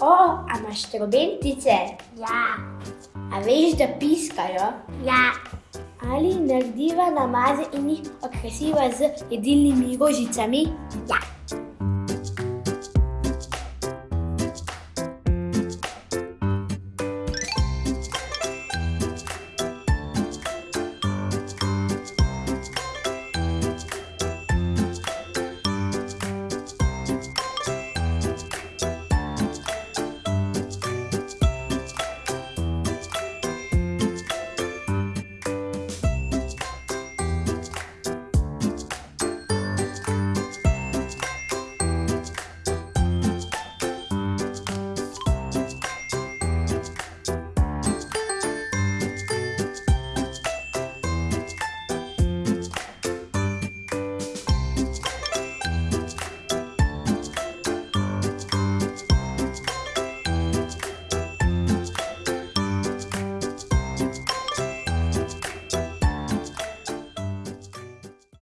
O, a imaš trobentice? Ja, A veš, da piskajo? ja, Ali narediva namaze in jih okrasiva z jedilnimi rožicami? ja.